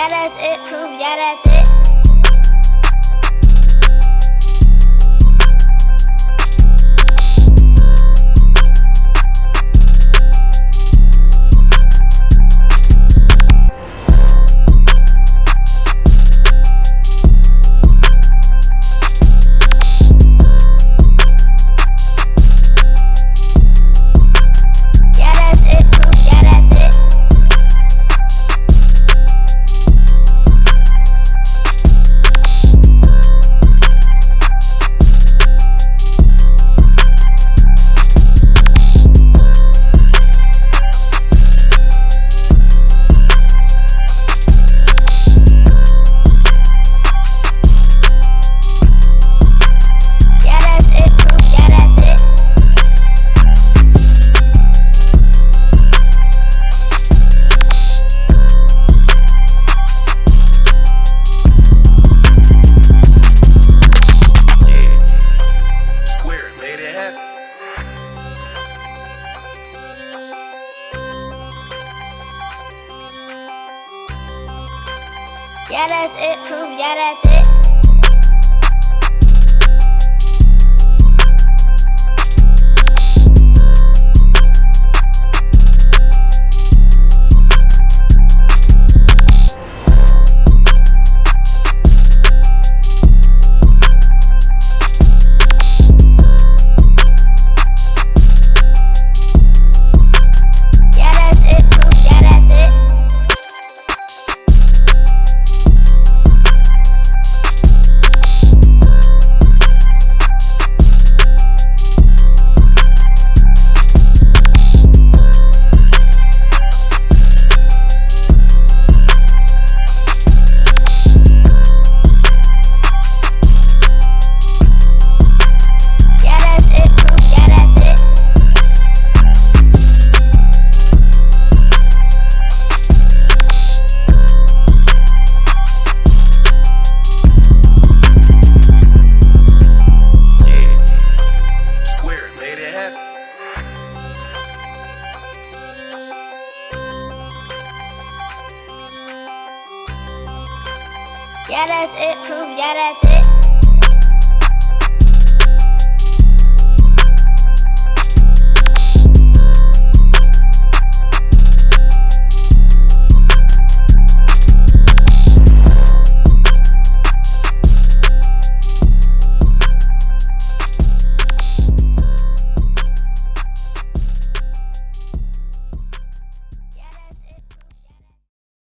Yeah, that's it. Proof. Yeah, that's it. Yeah, that's it. Proof. Yeah, that's it. Yeah, that's it. Proof, yeah, that's it.